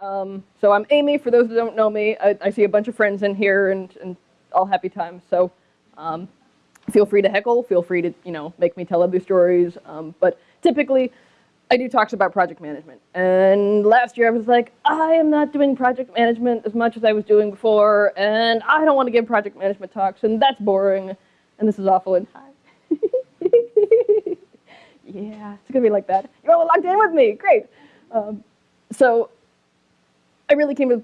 Um, so I'm Amy. For those that don't know me, I, I see a bunch of friends in here, and, and all happy times. So um, feel free to heckle. Feel free to you know make me tell other stories. Um, but typically, I do talks about project management. And last year I was like, I am not doing project management as much as I was doing before, and I don't want to give project management talks, and that's boring, and this is awful. And hi. yeah, it's gonna be like that. You're all locked in with me. Great. Um, so I really came to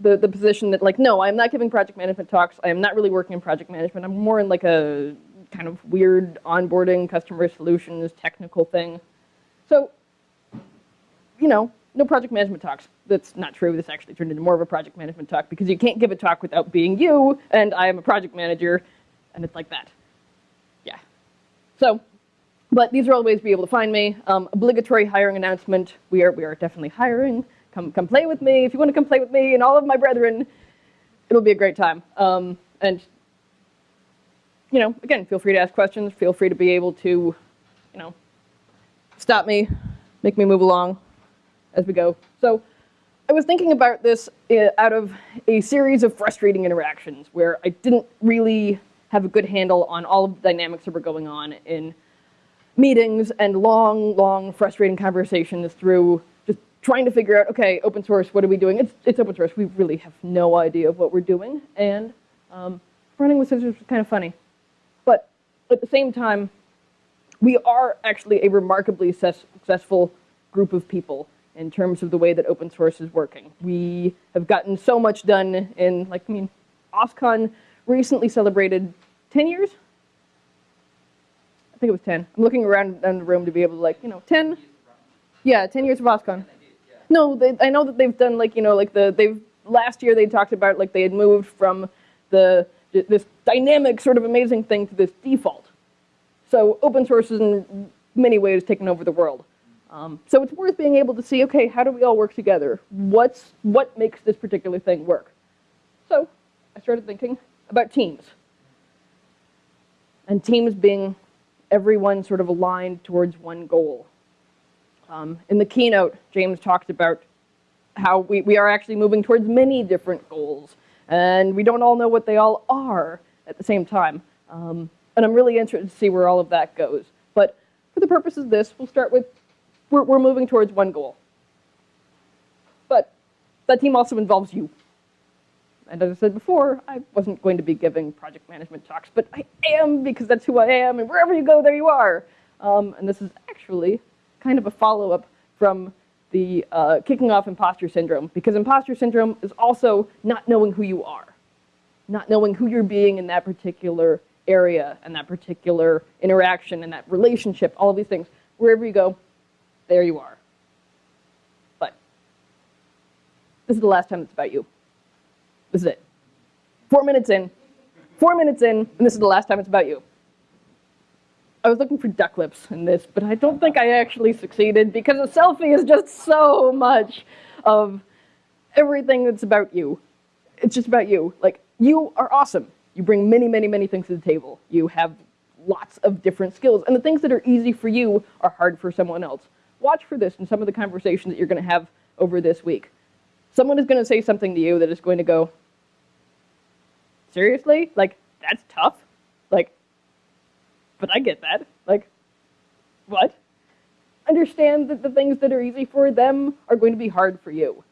the, the position that like, no, I'm not giving project management talks. I am not really working in project management. I'm more in like a kind of weird onboarding customer solutions technical thing. So, you know, no project management talks. That's not true. This actually turned into more of a project management talk because you can't give a talk without being you, and I am a project manager, and it's like that. Yeah. So, but these are all the ways to be able to find me. Um, obligatory hiring announcement. We are, we are definitely hiring. Come, come play with me. If you want to come play with me and all of my brethren, it'll be a great time. Um, and, you know, again, feel free to ask questions. Feel free to be able to, you know, stop me, make me move along as we go. So I was thinking about this uh, out of a series of frustrating interactions where I didn't really have a good handle on all of the dynamics that were going on in meetings and long, long, frustrating conversations through trying to figure out, okay, open source, what are we doing? It's, it's open source. We really have no idea of what we're doing. And um, running with scissors was kind of funny. But at the same time, we are actually a remarkably successful group of people in terms of the way that open source is working. We have gotten so much done in, like, I mean, OSCON recently celebrated 10 years I think it was 10. I'm looking around in the room to be able to like, you know, 10? Yeah, 10 years of OSCON. No, they, I know that they've done like, you know, like the, they've, last year they talked about like they had moved from the, this dynamic sort of amazing thing to this default. So open source is in many ways taken over the world. Um, so it's worth being able to see, okay, how do we all work together? What's, what makes this particular thing work? So I started thinking about teams. And teams being everyone sort of aligned towards one goal. Um, in the keynote, James talked about how we, we are actually moving towards many different goals, and we don't all know what they all are at the same time. Um, and I'm really interested to see where all of that goes. But for the purposes of this, we'll start with, we're, we're moving towards one goal. But that team also involves you. And as I said before, I wasn't going to be giving project management talks, but I am because that's who I am, and wherever you go, there you are. Um, and this is actually kind of a follow-up from the uh, kicking off imposter syndrome, because imposter syndrome is also not knowing who you are, not knowing who you're being in that particular area and that particular interaction and that relationship, all of these things. Wherever you go, there you are. But this is the last time it's about you. This is it. Four minutes in. Four minutes in, and this is the last time it's about you. I was looking for duck lips in this, but I don't think I actually succeeded because a selfie is just so much of everything that's about you. It's just about you. Like, you are awesome. You bring many, many, many things to the table. You have lots of different skills, and the things that are easy for you are hard for someone else. Watch for this in some of the conversations that you're going to have over this week. Someone is going to say something to you that is going to go, seriously? Like, that's tough? But I get that. Like, what? Understand that the things that are easy for them are going to be hard for you.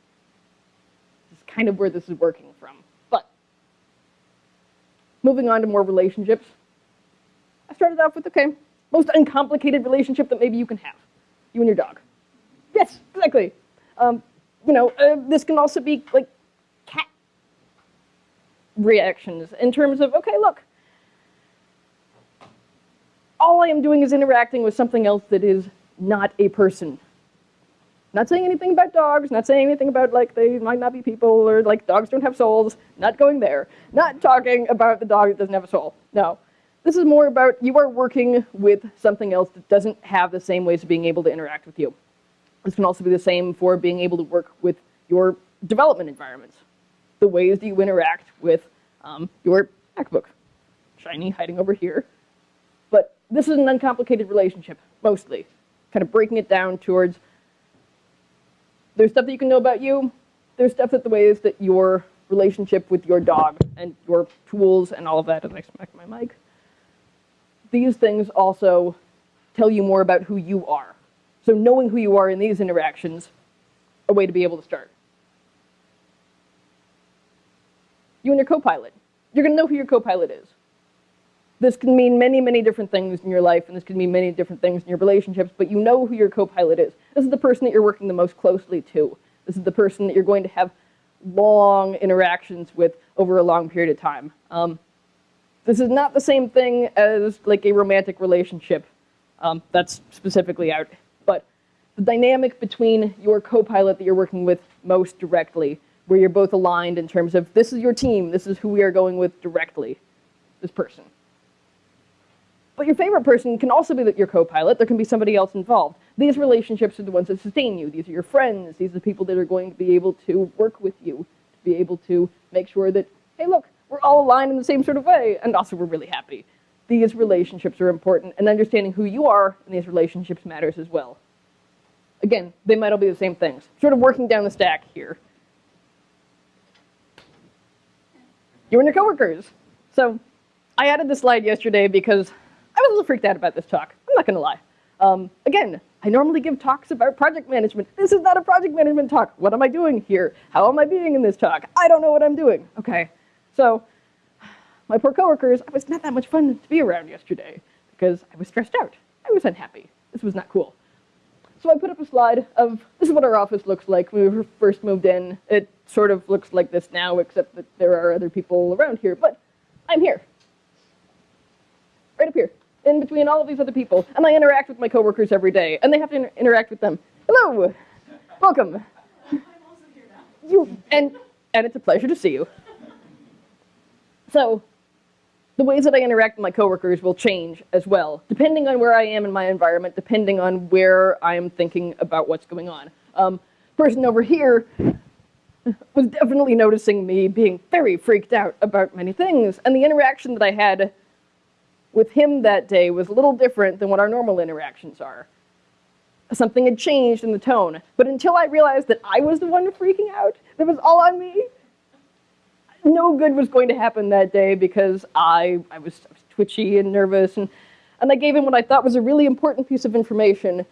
This is kind of where this is working from. But, moving on to more relationships, I started off with, okay, most uncomplicated relationship that maybe you can have. You and your dog. Yes, exactly. Um, you know, uh, this can also be like cat reactions in terms of, okay, look, all I am doing is interacting with something else that is not a person. Not saying anything about dogs, not saying anything about like they might not be people or like dogs don't have souls, not going there. Not talking about the dog that doesn't have a soul, no. This is more about you are working with something else that doesn't have the same ways of being able to interact with you. This can also be the same for being able to work with your development environments the ways that you interact with um, your MacBook. Shiny hiding over here. This is an uncomplicated relationship, mostly. Kind of breaking it down towards there's stuff that you can know about you, there's stuff that the ways that your relationship with your dog and your tools and all of that, as I smack my mic, these things also tell you more about who you are. So knowing who you are in these interactions, a way to be able to start. You and your co-pilot. You're going to know who your co-pilot is. This can mean many, many different things in your life, and this can mean many different things in your relationships, but you know who your co-pilot is. This is the person that you're working the most closely to. This is the person that you're going to have long interactions with over a long period of time. Um, this is not the same thing as like a romantic relationship. Um, that's specifically out. But the dynamic between your co-pilot that you're working with most directly, where you're both aligned in terms of this is your team, this is who we are going with directly, this person. But your favorite person can also be your co-pilot. There can be somebody else involved. These relationships are the ones that sustain you. These are your friends. These are the people that are going to be able to work with you, to be able to make sure that, hey, look, we're all aligned in the same sort of way, and also we're really happy. These relationships are important, and understanding who you are in these relationships matters as well. Again, they might all be the same things. Sort of working down the stack here. You and your coworkers. So I added this slide yesterday because I was a little freaked out about this talk. I'm not going to lie. Um, again, I normally give talks about project management. This is not a project management talk. What am I doing here? How am I being in this talk? I don't know what I'm doing. Okay, so my poor coworkers, I was not that much fun to be around yesterday because I was stressed out. I was unhappy. This was not cool. So I put up a slide of this is what our office looks like when we first moved in. It sort of looks like this now, except that there are other people around here, but I'm here. Right up here in between all of these other people, and I interact with my coworkers every day, and they have to inter interact with them. Hello, welcome. You and and it's a pleasure to see you. So, the ways that I interact with my coworkers will change as well, depending on where I am in my environment, depending on where I am thinking about what's going on. Um, person over here was definitely noticing me being very freaked out about many things, and the interaction that I had with him that day was a little different than what our normal interactions are. Something had changed in the tone, but until I realized that I was the one freaking out, that was all on me, no good was going to happen that day because I, I, was, I was twitchy and nervous, and, and I gave him what I thought was a really important piece of information,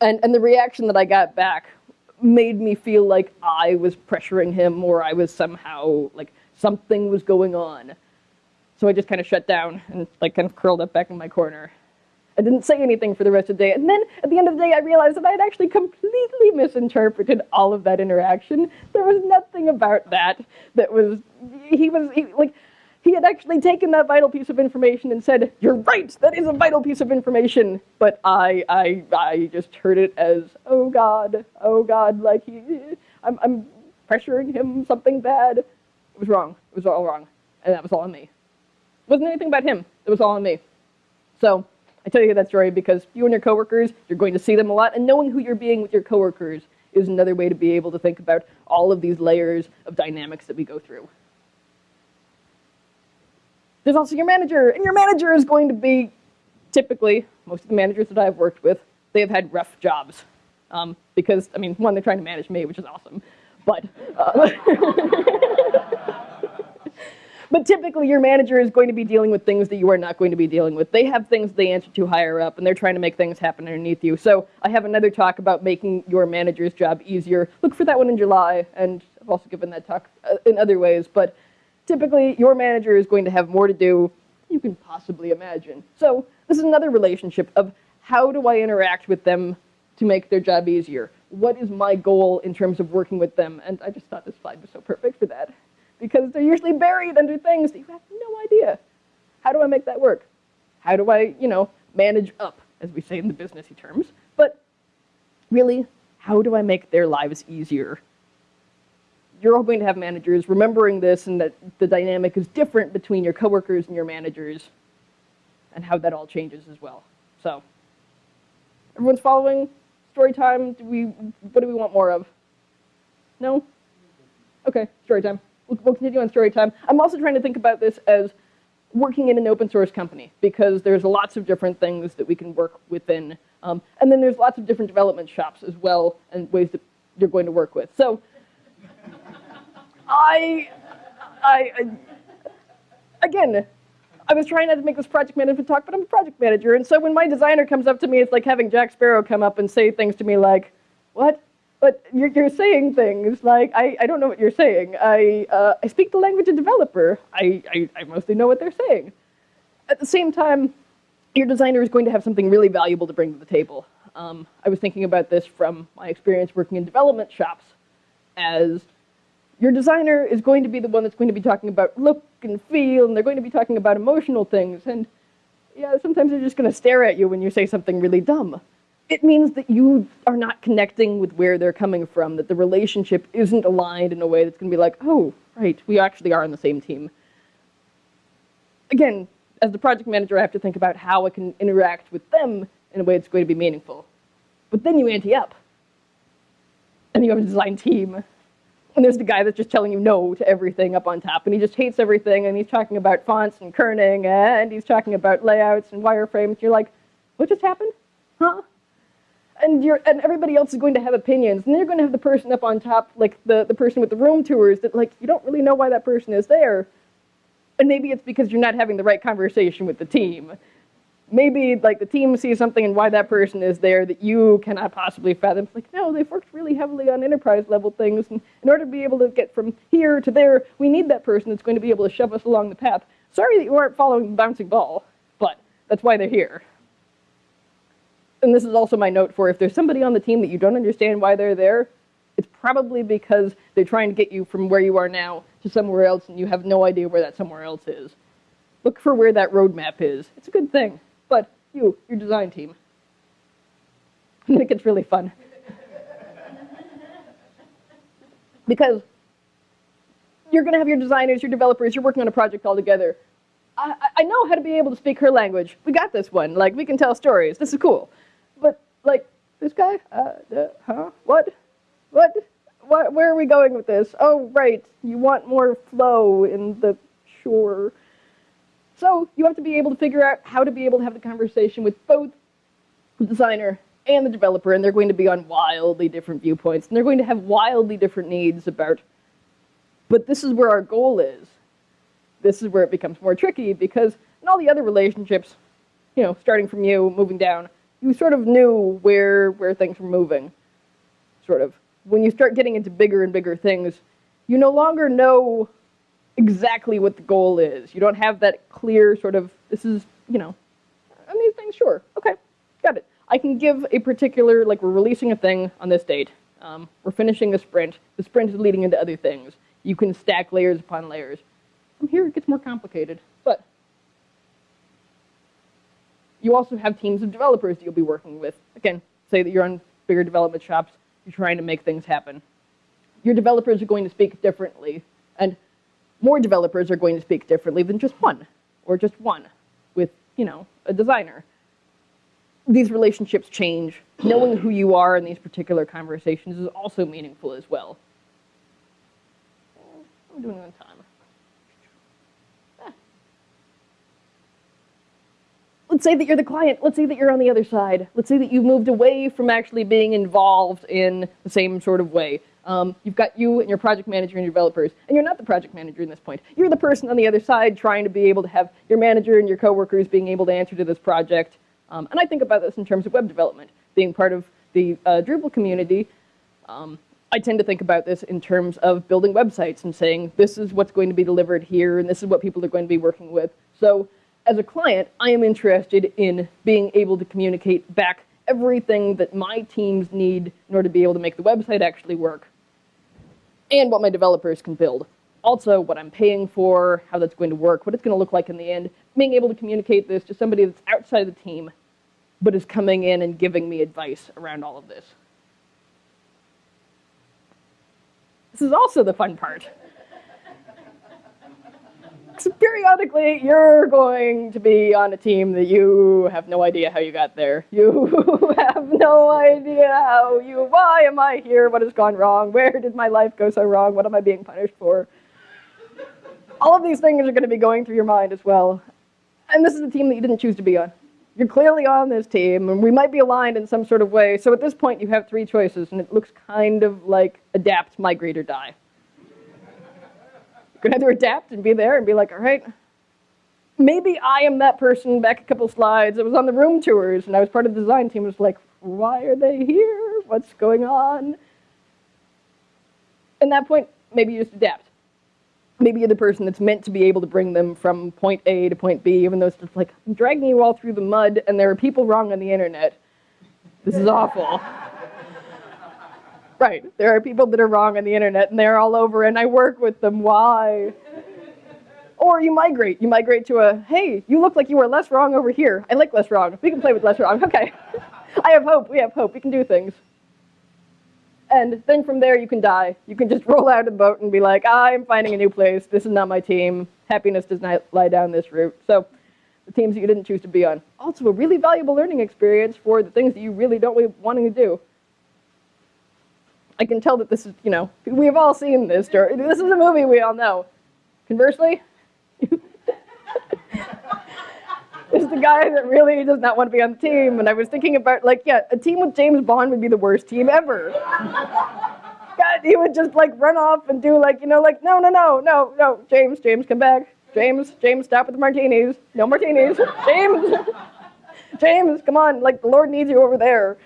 and, and the reaction that I got back made me feel like I was pressuring him or I was somehow, like, something was going on. So I just kind of shut down and like kind of curled up back in my corner. I didn't say anything for the rest of the day. And then at the end of the day, I realized that I had actually completely misinterpreted all of that interaction. There was nothing about that that was, he was, he, like, he had actually taken that vital piece of information and said, you're right, that is a vital piece of information. But I, I, I just heard it as, oh God, oh God, like he, I'm, I'm pressuring him something bad. It was wrong. It was all wrong. And that was all on me. Wasn't anything about him. It was all on me. So I tell you that story because you and your coworkers, you're going to see them a lot, and knowing who you're being with your coworkers is another way to be able to think about all of these layers of dynamics that we go through. There's also your manager, and your manager is going to be, typically, most of the managers that I've worked with, they have had rough jobs. Um, because, I mean, one, they're trying to manage me, which is awesome, but uh, But typically, your manager is going to be dealing with things that you are not going to be dealing with. They have things they answer to higher up, and they're trying to make things happen underneath you. So I have another talk about making your manager's job easier. Look for that one in July, and I've also given that talk uh, in other ways. But typically, your manager is going to have more to do you can possibly imagine. So this is another relationship of how do I interact with them to make their job easier? What is my goal in terms of working with them? And I just thought this slide was so perfect for that because they're usually buried under things that you have no idea. How do I make that work? How do I, you know, manage up, as we say in the businessy terms? But really, how do I make their lives easier? You're going to have managers remembering this and that the dynamic is different between your coworkers and your managers and how that all changes as well. So, everyone's following? Story time? Do we, what do we want more of? No? Okay, story time we'll, continue on story time. I'm also trying to think about this as working in an open source company because there's lots of different things that we can work within. Um, and then there's lots of different development shops as well and ways that you're going to work with. So I, I, I, again, I was trying not to make this project management talk, but I'm a project manager, and so when my designer comes up to me, it's like having Jack Sparrow come up and say things to me like, "What? But you're, you're saying things like I, I don't know what you're saying. I, uh, I speak the language of developer. I, I, I mostly know what they're saying." At the same time, your designer is going to have something really valuable to bring to the table. Um, I was thinking about this from my experience working in development shops as your designer is going to be the one that's going to be talking about look and feel, and they're going to be talking about emotional things. And yeah, sometimes they're just going to stare at you when you say something really dumb. It means that you are not connecting with where they're coming from, that the relationship isn't aligned in a way that's going to be like, oh, right, we actually are on the same team. Again, as the project manager, I have to think about how I can interact with them in a way that's going to be meaningful. But then you ante up, and you have a design team, and there's the guy that's just telling you no to everything up on top, and he just hates everything, and he's talking about fonts and kerning, and he's talking about layouts and wireframes. You're like, what just happened? Huh? And you're and everybody else is going to have opinions, and then you're going to have the person up on top, like the, the person with the room tours, that like you don't really know why that person is there. And maybe it's because you're not having the right conversation with the team maybe like the team sees something and why that person is there that you cannot possibly fathom. It's like, no, they've worked really heavily on enterprise level things. And in order to be able to get from here to there, we need that person that's going to be able to shove us along the path. Sorry that you aren't following the bouncing ball, but that's why they're here. And this is also my note for if there's somebody on the team that you don't understand why they're there, it's probably because they're trying to get you from where you are now to somewhere else and you have no idea where that somewhere else is. Look for where that roadmap is. It's a good thing but you, your design team. I think it's really fun. because you're going to have your designers, your developers, you're working on a project all together. I, I know how to be able to speak her language. We got this one. Like, we can tell stories. This is cool. Like, this guy? Uh, uh, huh? What? What? What? Where are we going with this? Oh, right. You want more flow in the sure. So you have to be able to figure out how to be able to have the conversation with both the designer and the developer, and they're going to be on wildly different viewpoints, and they're going to have wildly different needs about, but this is where our goal is. This is where it becomes more tricky, because in all the other relationships, you know, starting from you, moving down, you sort of knew where, where things were moving, sort of. When you start getting into bigger and bigger things, you no longer know exactly what the goal is. You don't have that clear sort of, this is, you know, and these things, sure, okay, got it. I can give a particular, like we're releasing a thing on this date. Um, we're finishing a sprint. The sprint is leading into other things. You can stack layers upon layers. From here, it gets more complicated, but you also have teams of developers that you'll be working with. Again, say that you're on bigger development shops, you're trying to make things happen. Your developers are going to speak differently, and more developers are going to speak differently than just one, or just one with, you know, a designer. These relationships change. Knowing who you are in these particular conversations is also meaningful as well. I'm doing on time. Let's say that you're the client. Let's say that you're on the other side. Let's say that you've moved away from actually being involved in the same sort of way. Um, you've got you and your project manager and your developers, and you're not the project manager in this point. You're the person on the other side trying to be able to have your manager and your coworkers being able to answer to this project. Um, and I think about this in terms of web development, being part of the uh, Drupal community. Um, I tend to think about this in terms of building websites and saying, this is what's going to be delivered here, and this is what people are going to be working with. So as a client, I am interested in being able to communicate back everything that my teams need in order to be able to make the website actually work and what my developers can build. Also, what I'm paying for, how that's going to work, what it's going to look like in the end, being able to communicate this to somebody that's outside of the team, but is coming in and giving me advice around all of this. This is also the fun part. Periodically, you're going to be on a team that you have no idea how you got there. You have no idea how you, why am I here? What has gone wrong? Where did my life go so wrong? What am I being punished for? All of these things are going to be going through your mind as well. And this is the team that you didn't choose to be on. You're clearly on this team, and we might be aligned in some sort of way. So at this point, you have three choices, and it looks kind of like adapt, migrate, or die. Can either adapt and be there and be like, all right, maybe I am that person back a couple slides. I was on the room tours and I was part of the design team. It was like, why are they here? What's going on? At that point, maybe you just adapt. Maybe you're the person that's meant to be able to bring them from point A to point B, even though it's just like, I'm dragging you all through the mud and there are people wrong on the internet. This is awful. Right, there are people that are wrong on the internet and they're all over and I work with them. Why? Or you migrate. You migrate to a, hey, you look like you were less wrong over here. I like less wrong. We can play with less wrong. Okay. I have hope. We have hope. We can do things. And then from there, you can die. You can just roll out of the boat and be like, I'm finding a new place. This is not my team. Happiness does not lie down this route. So the teams that you didn't choose to be on. Also a really valuable learning experience for the things that you really don't want to do. I can tell that this is, you know, we've all seen this. This is a movie we all know. Conversely, there's the guy that really does not want to be on the team. And I was thinking about, like, yeah, a team with James Bond would be the worst team ever. God, he would just, like, run off and do, like, you know, like, no, no, no, no, no, James, James, come back. James, James, stop with the martinis. No martinis. James, James, come on, like, the Lord needs you over there.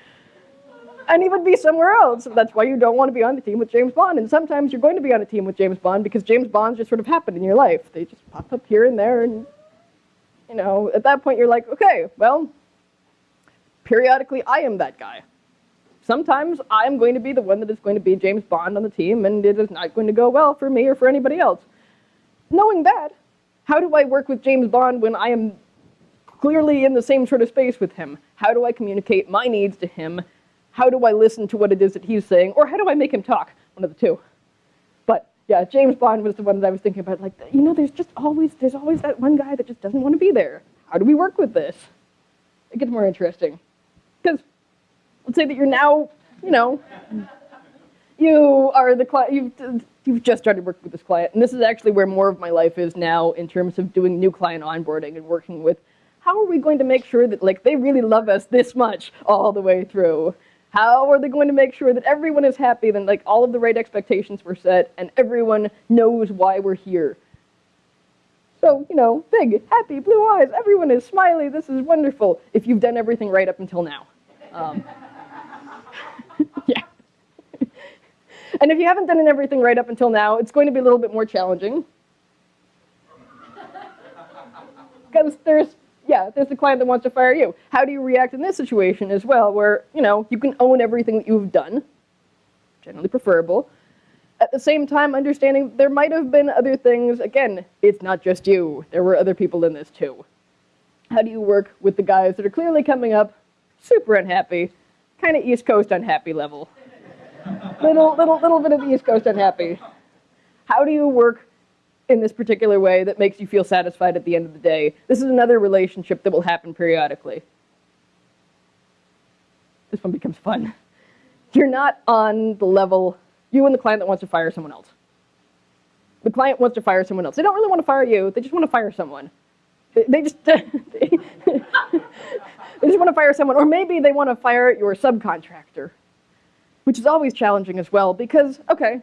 And he would be somewhere else. That's why you don't want to be on the team with James Bond. And sometimes you're going to be on a team with James Bond because James Bonds just sort of happen in your life. They just pop up here and there and you know, at that point you're like, okay, well, periodically I am that guy. Sometimes I'm going to be the one that is going to be James Bond on the team, and it is not going to go well for me or for anybody else. Knowing that, how do I work with James Bond when I am clearly in the same sort of space with him? How do I communicate my needs to him? How do I listen to what it is that he's saying? Or how do I make him talk? One of the two But yeah, James Bond was the one that I was thinking about. Like, you know, there's just always there's always that one guy that just doesn't want to be there. How do we work with this? It gets more interesting because let's say that you're now, you know, you are the client. You've you've just started working with this client, and this is actually where more of my life is now in terms of doing new client onboarding and working with. How are we going to make sure that like they really love us this much all the way through? How are they going to make sure that everyone is happy, then like all of the right expectations were set, and everyone knows why we're here? So, you know, big, happy, blue eyes, everyone is smiley, this is wonderful, if you've done everything right up until now. Um, yeah. and if you haven't done everything right up until now, it's going to be a little bit more challenging. Because there's yeah, there's the client that wants to fire you. How do you react in this situation as well, where, you know, you can own everything that you've done, generally preferable. At the same time, understanding there might have been other things. Again, it's not just you. There were other people in this too. How do you work with the guys that are clearly coming up super unhappy, kind of East Coast unhappy level? little, little, little bit of East Coast unhappy. How do you work in this particular way that makes you feel satisfied at the end of the day. This is another relationship that will happen periodically. This one becomes fun. You're not on the level, you and the client that wants to fire someone else. The client wants to fire someone else. They don't really want to fire you, they just want to fire someone. They, just, they, just want to fire someone. Or maybe they want to fire your subcontractor, which is always challenging as well because, okay,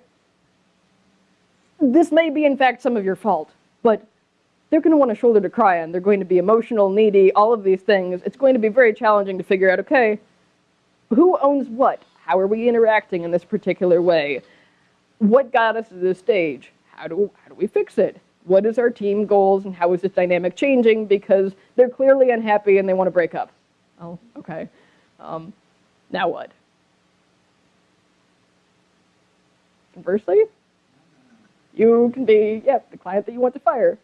this may be in fact some of your fault, but they're going to want a shoulder to cry on. They're going to be emotional, needy, all of these things. It's going to be very challenging to figure out, okay, who owns what? How are we interacting in this particular way? What got us to this stage? How do, how do we fix it? What is our team goals and how is this dynamic changing? Because they're clearly unhappy and they want to break up. Oh, okay. Um, now what? Conversely, you can be, yeah, the client that you want to fire.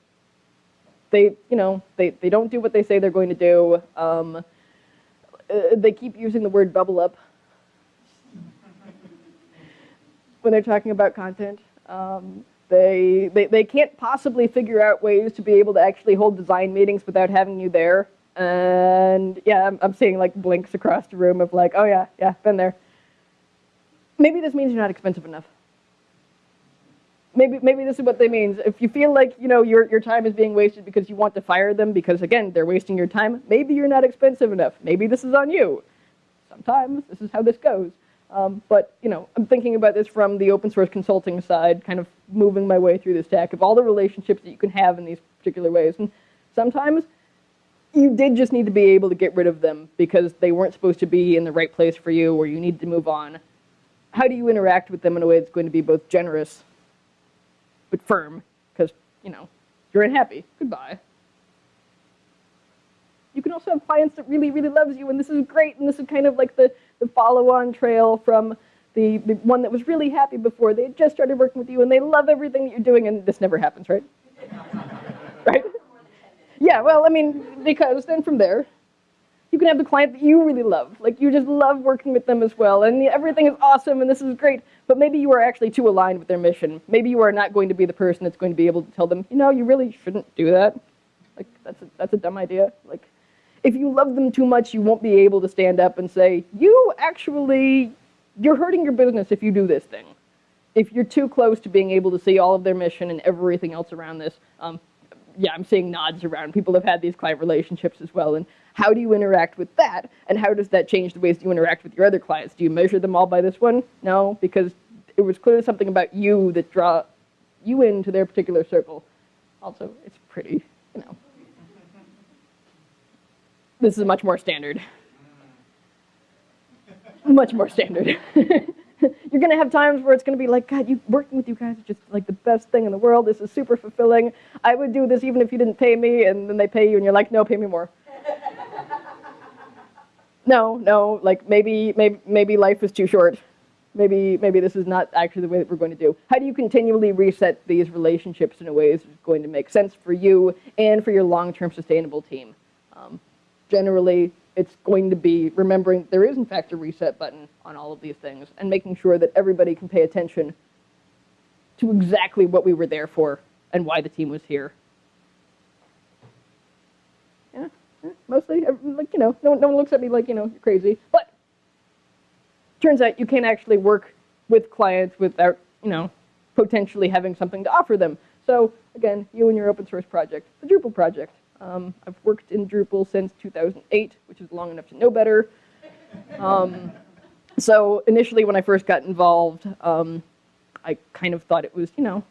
They, you know, they, they don't do what they say they're going to do. Um, uh, they keep using the word bubble up when they're talking about content. Um, they, they, they can't possibly figure out ways to be able to actually hold design meetings without having you there. And yeah, I'm, I'm seeing like blinks across the room of like, oh yeah, yeah, been there. Maybe this means you're not expensive enough maybe maybe this is what they mean. If you feel like you know your your time is being wasted because you want to fire them because again they're wasting your time, maybe you're not expensive enough. Maybe this is on you. Sometimes this is how this goes. Um, but you know, I'm thinking about this from the open source consulting side, kind of moving my way through the stack of all the relationships that you can have in these particular ways. And sometimes you did just need to be able to get rid of them because they weren't supposed to be in the right place for you or you need to move on. How do you interact with them in a way that's going to be both generous but firm? Because, you know, you're unhappy. Goodbye. You can also have clients that really, really loves you, and this is great, and this is kind of like the, the follow-on trail from the, the one that was really happy before. They just started working with you, and they love everything that you're doing, and this never happens, right? right? Yeah, well, I mean, because then from there, you can have the client that you really love. Like, you just love working with them as well, and everything is awesome, and this is great, but maybe you are actually too aligned with their mission. Maybe you are not going to be the person that's going to be able to tell them, you know, you really shouldn't do that. Like, that's a, that's a dumb idea. Like, if you love them too much, you won't be able to stand up and say, you actually, you're hurting your business if you do this thing. If you're too close to being able to see all of their mission and everything else around this, um, yeah, I'm seeing nods around. People have had these client relationships as well. And how do you interact with that? And how does that change the ways you interact with your other clients? Do you measure them all by this one? No, because it was clearly something about you that draw you into their particular circle. Also, it's pretty, you know. This is much more standard. Much more standard. You're gonna have times where it's gonna be like, God, you working with you guys is just like the best thing in the world. This is super fulfilling. I would do this even if you didn't pay me, and then they pay you, and you're like, no, pay me more. No, no, like maybe, maybe, maybe life is too short. Maybe, maybe this is not actually the way that we're going to do. How do you continually reset these relationships in a way that's going to make sense for you and for your long-term sustainable team? Um, generally, it's going to be remembering there is in fact a reset button on all of these things and making sure that everybody can pay attention to exactly what we were there for and why the team was here. Yeah, yeah, mostly, like, you know, no, no one looks at me like, you know, you're crazy. But turns out you can't actually work with clients without, you know, potentially having something to offer them. So again, you and your open source project, the Drupal project. Um, I've worked in Drupal since 2008, which is long enough to know better. Um, so initially when I first got involved, um, I kind of thought it was, you know,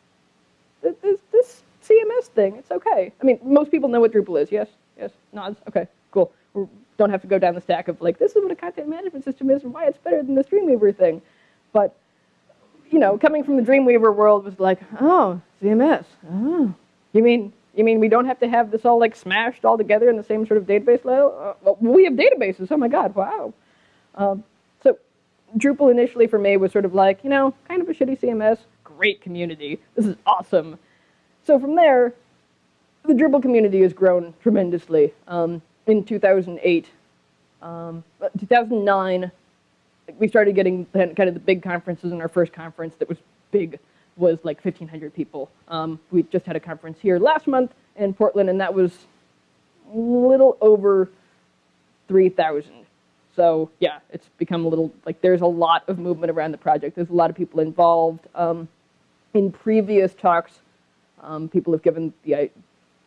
this, this CMS thing, it's okay. I mean, most people know what Drupal is, yes? Yes, nods, okay, cool. We don't have to go down the stack of like, this is what a content management system is and why it's better than this Dreamweaver thing. But, you know, coming from the Dreamweaver world was like, oh, CMS, oh. You mean you mean we don't have to have this all like smashed all together in the same sort of database level? Uh, well, we have databases. Oh my God, wow. Um, so Drupal initially for me was sort of like, you know, kind of a shitty CMS, great community. This is awesome. So from there, the Drupal community has grown tremendously. Um, in 2008, um, 2009, we started getting kind of the big conferences in our first conference that was big was like 1,500 people. Um, we just had a conference here last month in Portland, and that was a little over 3,000. So yeah, it's become a little, like there's a lot of movement around the project. There's a lot of people involved. Um, in previous talks, um, people have given the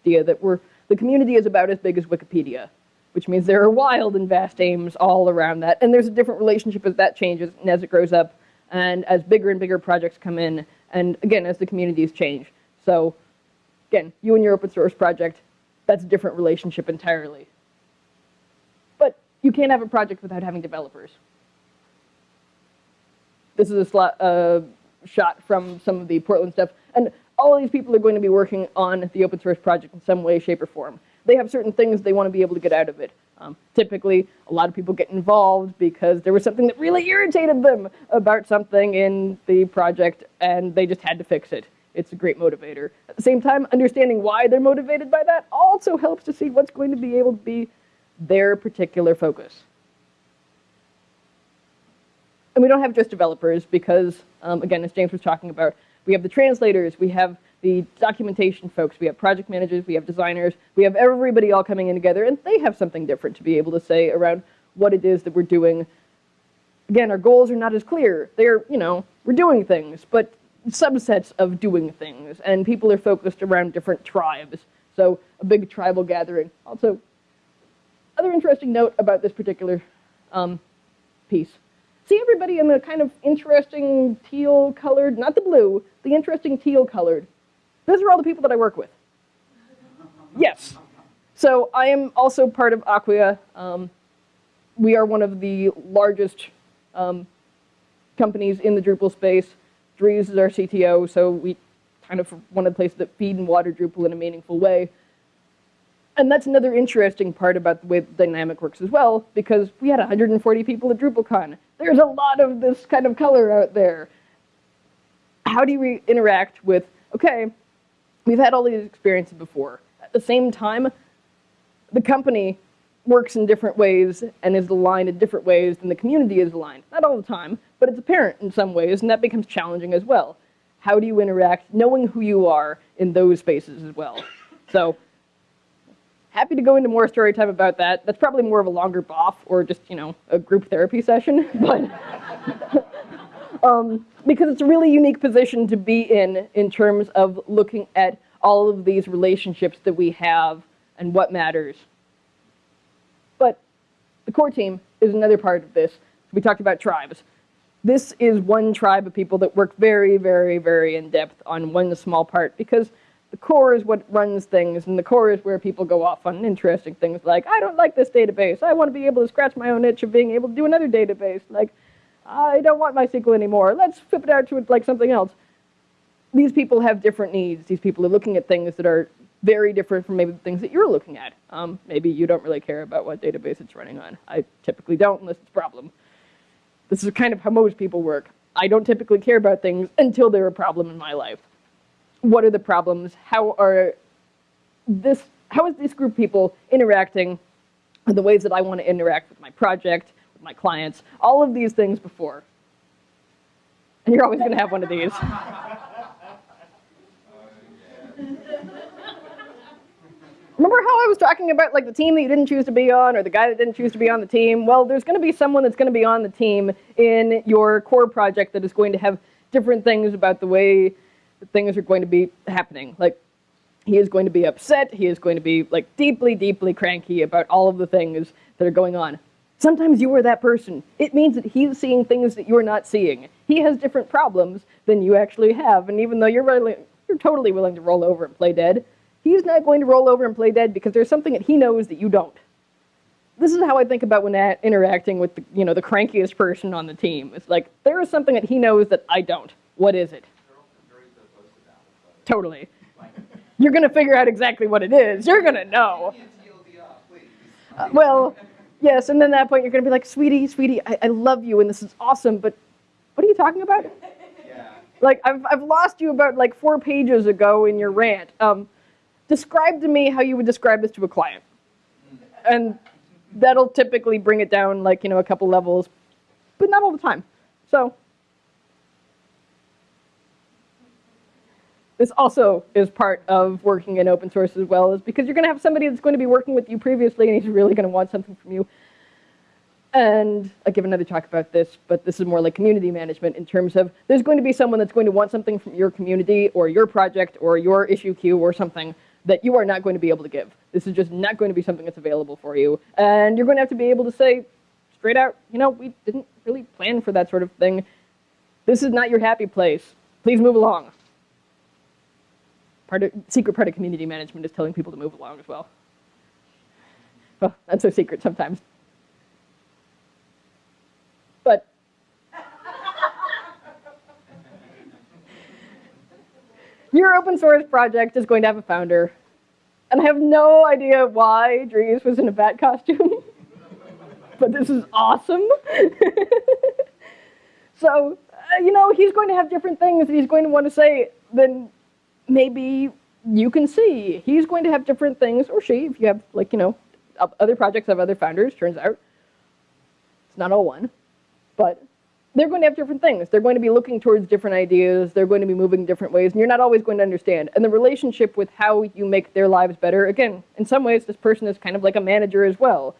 idea that we're, the community is about as big as Wikipedia, which means there are wild and vast aims all around that. And there's a different relationship as that changes and as it grows up and as bigger and bigger projects come in and again, as the communities change. So again, you and your open source project, that's a different relationship entirely. But you can't have a project without having developers. This is a slot, uh, shot from some of the Portland stuff. And all these people are going to be working on the open source project in some way, shape, or form. They have certain things they want to be able to get out of it. Um, typically, a lot of people get involved because there was something that really irritated them about something in the project, and they just had to fix it. It's a great motivator. At the same time, understanding why they're motivated by that also helps to see what's going to be able to be their particular focus. And we don't have just developers because, um, again, as James was talking about, we have the translators, we have the documentation folks, we have project managers, we have designers, we have everybody all coming in together, and they have something different to be able to say around what it is that we're doing. Again, our goals are not as clear. They're, you know, we're doing things, but subsets of doing things, and people are focused around different tribes. So a big tribal gathering. Also, other interesting note about this particular um, piece. See everybody in the kind of interesting teal colored, not the blue, the interesting teal colored. Those are all the people that I work with. Yes. So I am also part of Acquia. Um, we are one of the largest um, companies in the Drupal space. Dries is our CTO, so we kind of one of the places that feed and water Drupal in a meaningful way. And that's another interesting part about the way dynamic works as well, because we had 140 people at DrupalCon. There's a lot of this kind of color out there. How do you interact with, okay, we've had all these experiences before. At the same time, the company works in different ways and is aligned in different ways than the community is aligned. Not all the time, but it's apparent in some ways, and that becomes challenging as well. How do you interact, knowing who you are in those spaces as well? So happy to go into more story time about that. That's probably more of a longer boff or just, you know, a group therapy session, but um, because it's a really unique position to be in in terms of looking at all of these relationships that we have and what matters. But the core team is another part of this. We talked about tribes. This is one tribe of people that work very, very, very in depth on one small part because the core is what runs things, and the core is where people go off on interesting things like, I don't like this database. I want to be able to scratch my own itch of being able to do another database. Like, I don't want MySQL anymore. Let's flip it out to like something else. These people have different needs. These people are looking at things that are very different from maybe the things that you're looking at. Um, maybe you don't really care about what database it's running on. I typically don't unless it's a problem. This is kind of how most people work. I don't typically care about things until they're a problem in my life what are the problems? How are this? How is this group of people interacting? The ways that I want to interact with my project, with my clients, all of these things before. And you're always going to have one of these. Remember how I was talking about like the team that you didn't choose to be on or the guy that didn't choose to be on the team? Well, there's going to be someone that's going to be on the team in your core project that is going to have different things about the way things are going to be happening. Like, he is going to be upset. He is going to be like deeply, deeply cranky about all of the things that are going on. Sometimes you are that person. It means that he's seeing things that you're not seeing. He has different problems than you actually have. And even though you're really, you're totally willing to roll over and play dead, he's not going to roll over and play dead because there's something that he knows that you don't. This is how I think about when interacting with the, you know, the crankiest person on the team. It's like there is something that he knows that I don't. What is it? Totally. You're going to figure out exactly what it is. You're going to know. Uh, well, yes, and then at that point you're going to be like, sweetie, sweetie, I, I love you and this is awesome, but what are you talking about? Yeah. Like, I've, I've lost you about like four pages ago in your rant. Um, describe to me how you would describe this to a client. And that'll typically bring it down like, you know, a couple levels, but not all the time. So this also is part of working in open source as well, is because you're going to have somebody that's going to be working with you previously and he's really going to want something from you. And I'll give another talk about this, but this is more like community management in terms of there's going to be someone that's going to want something from your community or your project or your issue queue or something that you are not going to be able to give. This is just not going to be something that's available for you. And you're going to have to be able to say straight out, you know, we didn't really plan for that sort of thing. This is not your happy place. Please move along part of, secret part of community management is telling people to move along as well. Well, that's so secret sometimes. But your open source project is going to have a founder. And I have no idea why Dries was in a bat costume. but this is awesome. so, uh, you know, he's going to have different things that he's going to want to say than maybe you can see he's going to have different things, or she, if you have like, you know, other projects have other founders, turns out. It's not all one. But they're going to have different things. They're going to be looking towards different ideas. They're going to be moving different ways, and you're not always going to understand. And the relationship with how you make their lives better, again, in some ways, this person is kind of like a manager as well.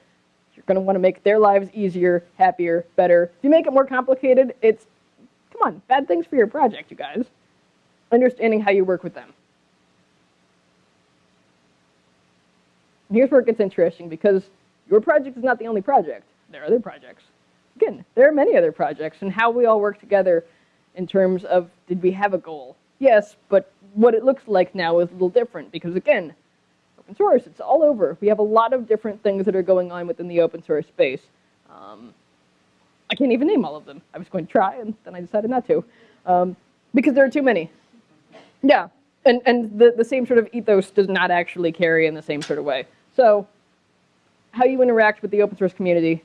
You're going to want to make their lives easier, happier, better. If you make it more complicated, it's, come on, bad things for your project, you guys understanding how you work with them. Here's where it gets interesting because your project is not the only project. There are other projects. again, there are many other projects and how we all work together in terms of did we have a goal? Yes, but what it looks like now is a little different because again, open source, it's all over. We have a lot of different things that are going on within the open source space. Um, I can't even name all of them. I was going to try and then I decided not to um, because there are too many. Yeah, and, and the, the same sort of ethos does not actually carry in the same sort of way. So how you interact with the open source community,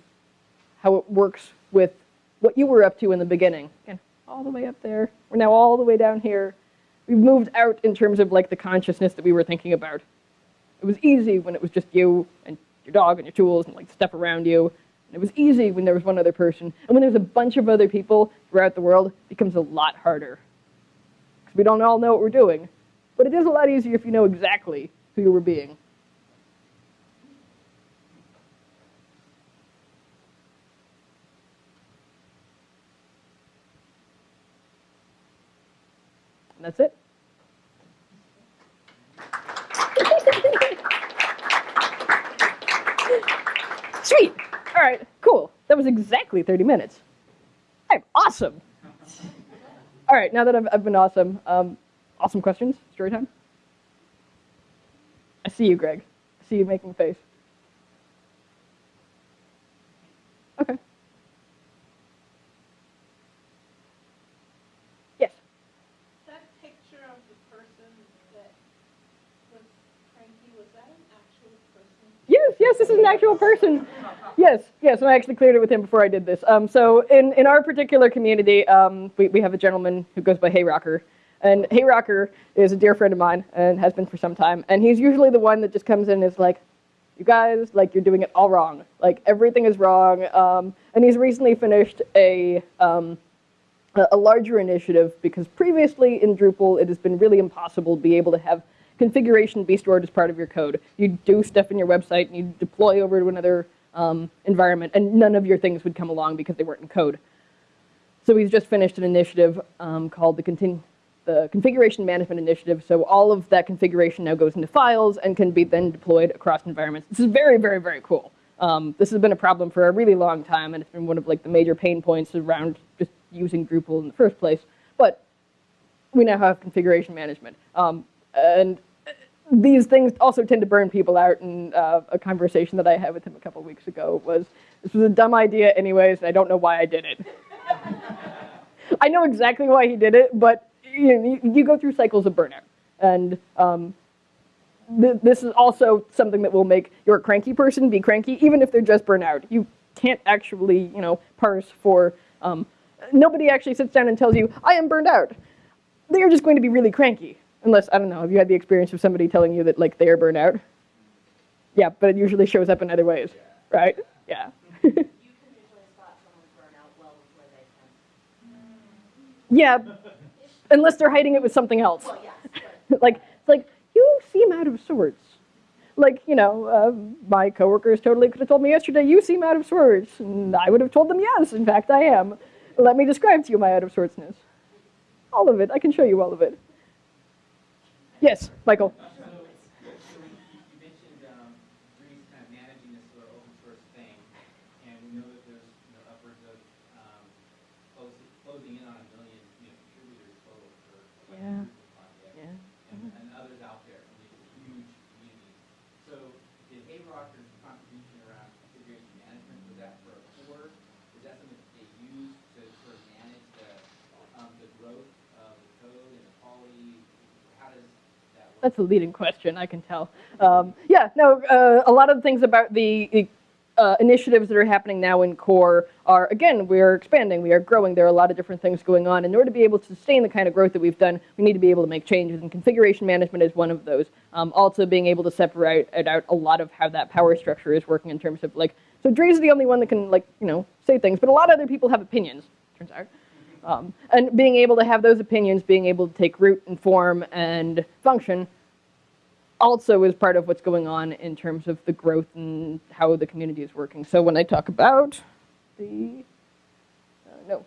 how it works with what you were up to in the beginning. Again, all the way up there. We're now all the way down here. We've moved out in terms of like the consciousness that we were thinking about. It was easy when it was just you and your dog and your tools and like stuff around you. And it was easy when there was one other person. And when there's a bunch of other people throughout the world, it becomes a lot harder. We don't all know what we're doing. But it is a lot easier if you know exactly who you were being. And that's it. Sweet. All right, cool. That was exactly 30 minutes. I'm awesome. All right, now that I've, I've been awesome, um, awesome questions, story time. I see you, Greg. I see you making a face. Okay. Yes. That picture of the person that was cranky, was that an actual person? Yes, yes, this is an actual person. Yes, yes, and I actually cleared it with him before I did this. Um, so in, in our particular community, um, we, we have a gentleman who goes by Hey Rocker. And Hey Rocker is a dear friend of mine and has been for some time. And he's usually the one that just comes in and is like, you guys, like, you're doing it all wrong. Like, everything is wrong. Um, and he's recently finished a, um, a larger initiative because previously in Drupal, it has been really impossible to be able to have configuration be stored as part of your code. You do stuff in your website and you deploy over to another um, environment, and none of your things would come along because they weren't in code. So he's just finished an initiative um, called the, the Configuration Management Initiative. So all of that configuration now goes into files and can be then deployed across environments. This is very, very, very cool. Um, this has been a problem for a really long time, and it's been one of like the major pain points around just using Drupal in the first place. But we now have configuration management. Um, and these things also tend to burn people out. And uh, a conversation that I had with him a couple weeks ago was, this was a dumb idea anyways, and I don't know why I did it. I know exactly why he did it, but you, know, you, you go through cycles of burnout. And um, th- this is also something that will make your cranky person be cranky, even if they're just burnout. You can't actually, you know, parse for, um, nobody actually sits down and tells you, I am burned out. They are just going to be really cranky. Unless, I don't know, have you had the experience of somebody telling you that, like, they are burnt out? Yeah, but it usually shows up in other ways, right? Yeah. You can usually spot someone's burnout well before they can. yeah, unless they're hiding it with something else. Well, yes, like like you seem out of sorts. Like you know, uh, my coworkers totally could have told me yesterday you seem out of sorts, and I would have told them yes. In fact, I am. Let me describe to you my out of sortsness. All of it. I can show you all of it. Yes, Michael. So, so you, you mentioned, um, Dries kind of managing this sort of open source thing, and we know that there's, you know, upwards of, um, close, closing in on a million, you know, contributors total for like Yeah. the Drupal project. Yeah. And, and others out there, I mean, it's a huge community. So, did Heyrocker's contribution around configuration management, was that for a core? Is that something that they use to sort of manage the, um, the growth of the code and the quality? How does that work? That's a leading question, I can tell. Um, yeah, no, uh, a lot of the things about the uh, initiatives that are happening now in core are, again, we're expanding, we are growing, there are a lot of different things going on. In order to be able to sustain the kind of growth that we've done, we need to be able to make changes, and configuration management is one of those. Um, also being able to separate out a lot of how that power structure is working in terms of like, so Dries is the only one that can like, you know, say things, but a lot of other people have opinions, turns out. Um, and being able to have those opinions, being able to take root and form and function also is part of what's going on in terms of the growth and how the community is working. So when I talk about the, uh, no,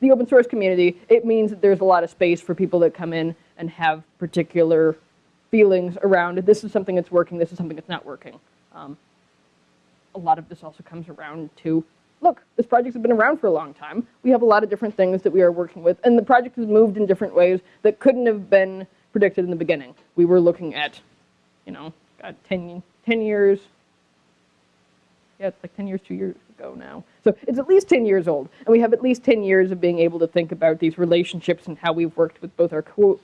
the open source community, it means that there's a lot of space for people that come in and have particular feelings around this is something that's working, this is something that's not working. Um, a lot of this also comes around to look, this project has been around for a long time. We have a lot of different things that we are working with, and the project has moved in different ways that couldn't have been predicted in the beginning. We were looking at, you know, God, 10, 10 years. Yeah, it's like 10 years, two years ago now. So it's at least 10 years old, and we have at least 10 years of being able to think about these relationships and how we've worked with both our co-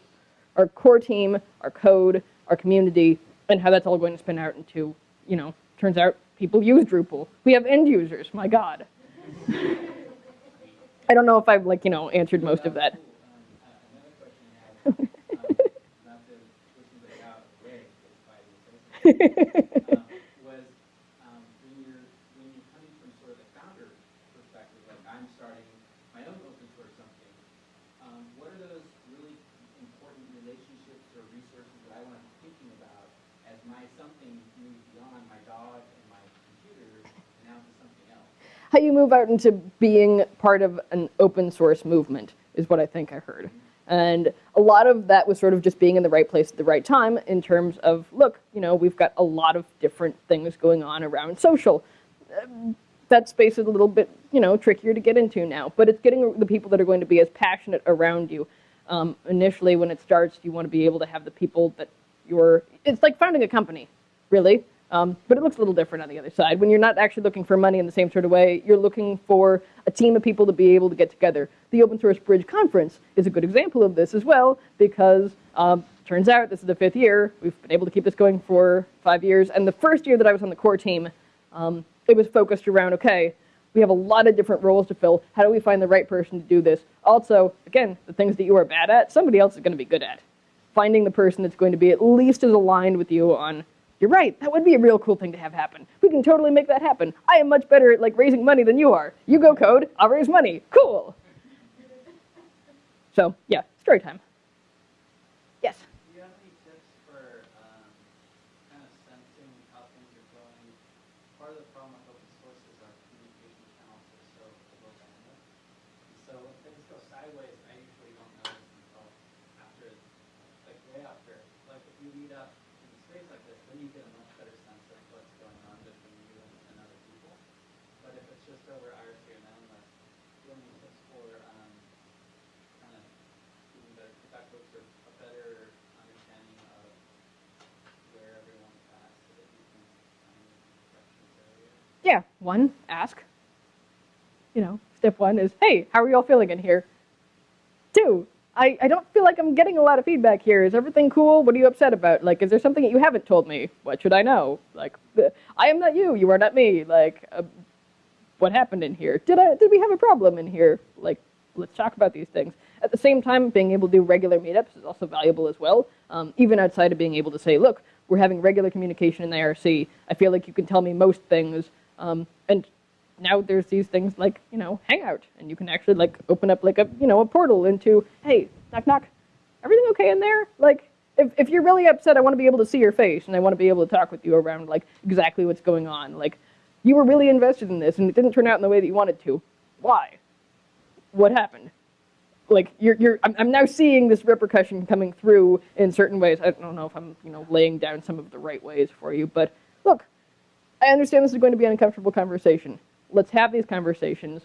our core team, our code, our community, and how that's all going to spin out into, you know, turns out people use Drupal. We have end users, my God. I don't know if I've, like, you know, answered most of that. Um, How you move out into being part of an open source movement is what I think I heard. And a lot of that was sort of just being in the right place at the right time in terms of, look, you know, we've got a lot of different things going on around social. That space is a little bit, you know, trickier to get into now, but it's getting the people that are going to be as passionate around you. Um, initially, when it starts, you want to be able to have the people that you're, it's like founding a company, really. Um, but it looks a little different on the other side. When you're not actually looking for money in the same sort of way, you're looking for a team of people to be able to get together. The Open Source Bridge Conference is a good example of this as well, because um, turns out this is the fifth year. We've been able to keep this going for five years. And the first year that I was on the core team, um, it was focused around okay, we have a lot of different roles to fill. How do we find the right person to do this? Also, again, the things that you are bad at, somebody else is going to be good at. Finding the person that's going to be at least as aligned with you on, you're right, that would be a real cool thing to have happen. We can totally make that happen. I am much better at like raising money than you are. You go code, I'll raise money. Cool. So yeah, story time. Yes. Um, sideways, I usually don't notice until after, like way after. Like if you meet up in a space like this, then you get a much better sense of what's going on between you and, and other people. But if it's just any tips for um, kind of loops or a better understanding of where so that you can find. Yeah. One, ask. You know, step one is, hey, how are you all feeling in here? Two, I, I don't feel like I'm getting a lot of feedback here. Is everything cool? What are you upset about? Like, is there something that you haven't told me? What should I know? Like, I am not you. You are not me. Like, uh, what happened in here? Did I did we have a problem in here? Like, let's talk about these things. At the same time, being able to do regular meetups is also valuable as well. Um, even outside of being able to say, look, we're having regular communication in the IRC. I feel like you can tell me most things. Um, and now there's these things like you know Hangout, and you can actually like open up like a you know a portal into hey knock knock, everything okay in there? Like if if you're really upset, I want to be able to see your face, and I want to be able to talk with you around like exactly what's going on. Like you were really invested in this, and it didn't turn out in the way that you wanted to. Why? What happened? Like you're you're I'm, I'm now seeing this repercussion coming through in certain ways. I don't know if I'm you know laying down some of the right ways for you, but look, I understand this is going to be an uncomfortable conversation. Let's have these conversations.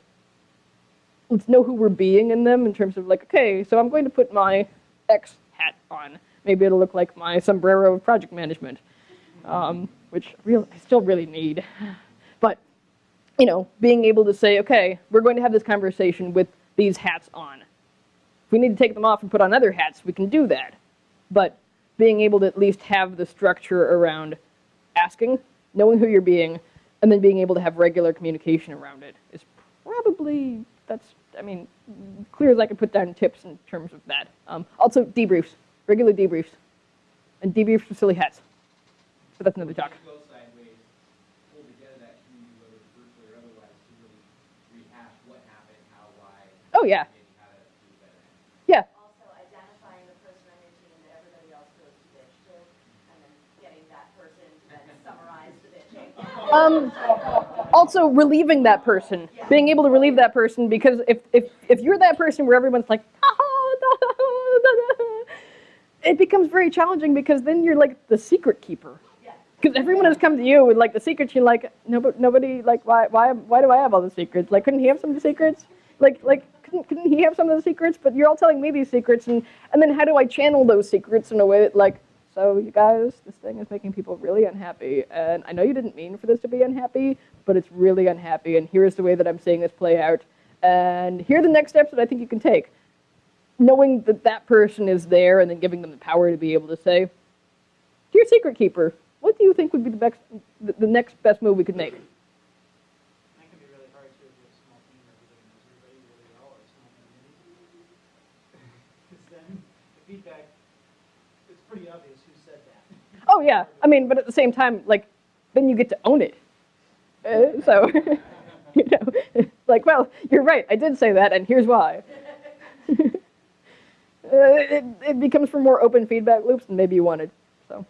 Let's know who we're being in them in terms of like, okay, so I'm going to put my X hat on. Maybe it'll look like my sombrero of project management, um, which real I still really need. You know, being able to say, okay, we're going to have this conversation with these hats on. If we need to take them off and put on other hats, we can do that. But being able to at least have the structure around asking, knowing who you're being, and then being able to have regular communication around it is probably that's I mean clear as I can put down tips in terms of that. Um, also debriefs, regular debriefs, and debriefs for silly hats. But that's another talk. Things go sideways, pull together that community, whether it's virtually or otherwise, to really rehash what happened, how, why. Oh, yeah. maybe how to do better. Yeah, Also identifying the person on your team that everybody else goes to bitch to, and then getting that person to then summarize the bitching. Um, also relieving that person, being able to relieve that person because if if if you're that person where everyone's like, it becomes very challenging because then you're like the secret keeper. Yeah. Because everyone has come to you with like the secrets. You're like, no, nobody like why why why do I have all the secrets? Like, couldn't he have some of the secrets? Like like couldn't couldn't he have some of the secrets? But you're all telling me these secrets, and and then how do I channel those secrets in a way that like, so you guys, this thing is making people really unhappy, and I know you didn't mean for this to be unhappy, but it's really unhappy, and here's the way that I'm seeing this play out, and here are the next steps that I think you can take. Knowing that that person is there, and then giving them the power to be able to say, Dear Secret Keeper, what do you think would be the, best, the, the next best move we could make? That can be really hard to do a small team where everybody knows everybody really well or a small community. Because then the feedback, it's pretty obvious who said that. Oh yeah, I mean, but at the same time, like, then you get to own it. Uh, so, you know, like, well, you're right. I did say that, and here's why. uh, it, it becomes for more open feedback loops than maybe you wanted. So,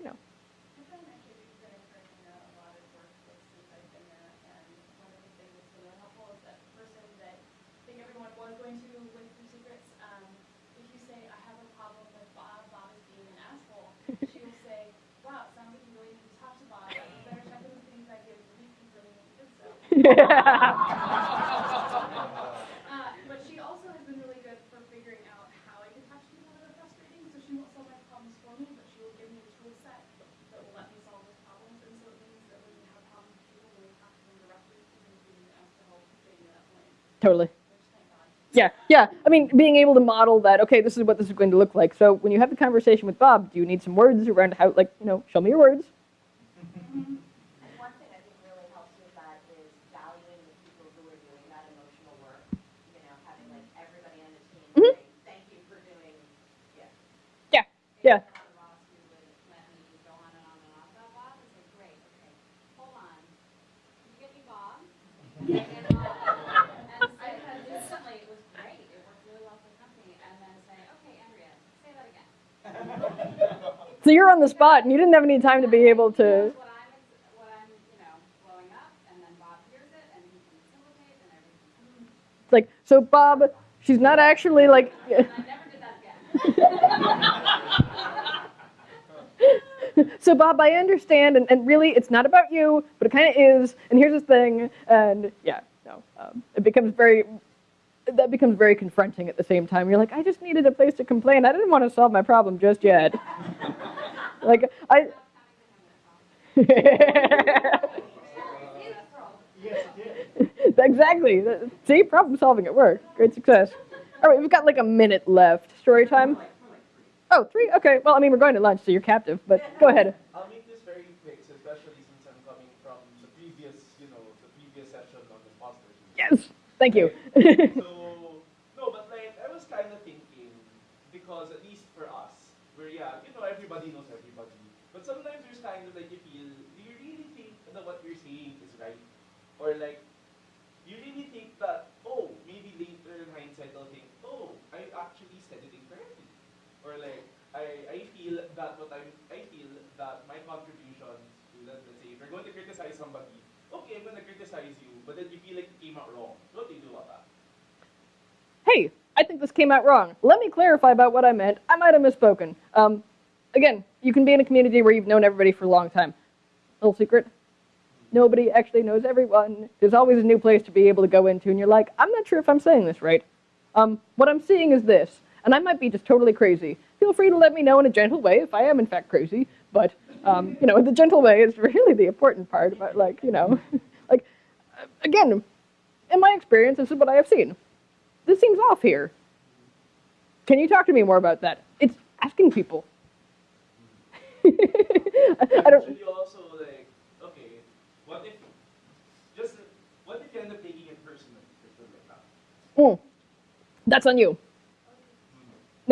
you know. I find actually we've been encouraging a a lot of workplaces since I've been there, and one of the things that's been really helpful is that the person that I think everyone was going to with the secrets, um, if you say, I have a problem with Bob, Bob is being an asshole, she will say, wow, it sounds like you really need to talk to Bob, and you better check in with things I did, and confirming that you did so. Uh, but she also has been really good for figuring out how I can talk to people that are frustrating. So she won't solve my problems for me, but she will give me a tool set that will let me solve those problems. And so it means that when you have problems with people, when you talk to them directly, even if you didn't ask to help getting to that point, totally. which thank God. Yeah, yeah. I mean, being able to model that, okay, this is what this is going to look like. So when you have the conversation with Bob, do you need some words around how, like, you know, show me your words? I'm, you're on the spot, and you didn't have any time to be able to. It's like, so Bob, she's not actually like. And I never did that again. so Bob, I understand, and, and really, it's not about you, but it kind of is. And here's the thing, and yeah, no, um, it becomes very. That becomes very confronting at the same time. You're like, I just needed a place to complain. I didn't want to solve my problem just yet. like I. Exactly. See, problem solving at work. Great success. All right, we've got like a minute left. Story time. Oh, three. Okay. Well, I mean, we're going to lunch, so you're captive. But go ahead. I'll make this very quick, especially since I'm coming from the previous, you know, the previous session on imposters. Yes. Thank you. So, no, but like, I was kind of thinking, because at least for us, where, yeah, you know, everybody knows everybody. But sometimes there's kind of like, you feel, do you really think that what you're saying is right? Or like, you really think that, oh, maybe later in hindsight, I'll think, oh, I actually said it. Or like, I, I feel that what I'm, I feel that my contribution to, let, let's say, if you're going to criticize somebody, okay, I'm to criticize you, but then you feel like it came out wrong. What do you do about that? hey, I think this came out wrong. Let me clarify about what I meant. I might have misspoken. Um, again, you can be in a community where you've known everybody for a long time. Little secret. Nobody actually knows everyone. There's always a new place to be able to go into, and you're like, I'm not sure if I'm saying this right. Um, what I'm seeing is this, and I might be just totally crazy. Feel free to let me know in a gentle way if I am in fact crazy, but um, you know, the gentle way is really the important part about like, you know, like again, in my experience, this is what I have seen. This seems off here. Can you talk to me more about that? It's asking people. I don't. Should you also like, okay, what if, just, what if you end up taking it personally, or something like that? Mm. That's on you.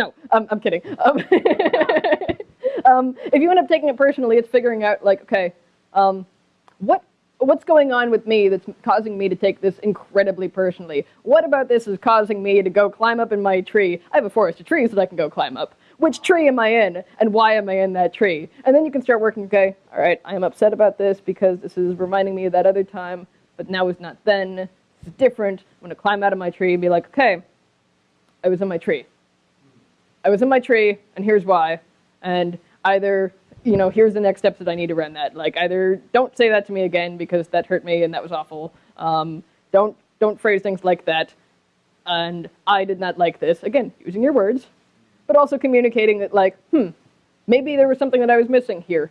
No, um, I'm kidding. Um, um, if you end up taking it personally, it's figuring out like, okay, um, what what's going on with me that's causing me to take this incredibly personally? What about this is causing me to go climb up in my tree? I have a forest of trees that I can go climb up. Which tree am I in, and why am I in that tree? And then you can start working. Okay, all right, I am upset about this because this is reminding me of that other time, but now is not then. It's different. I'm gonna climb out of my tree and be like, okay, I was in my tree. I was in my tree, and here's why. And either you know, here's the next steps that I need to run that. Like either don't say that to me again because that hurt me and that was awful. Um, don't don't phrase things like that. And I did not like this. Again, using your words, but also communicating that like, hmm, maybe there was something that I was missing here.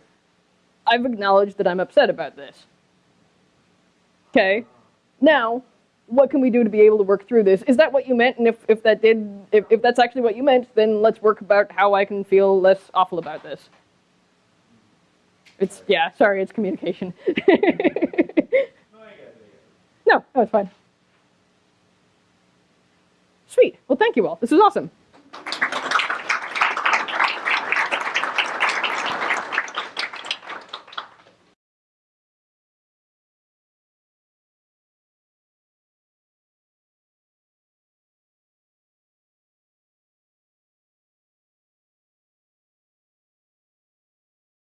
I've acknowledged that I'm upset about this. Okay. Now, what can we do to be able to work through this? Is that what you meant? And if, if that did, if, if that's actually what you meant, then let's work about how I can feel less awful about this. It's, yeah, sorry, it's communication. No, I get it, I get it. no, that was fine. Sweet. Well, thank you all. This was awesome.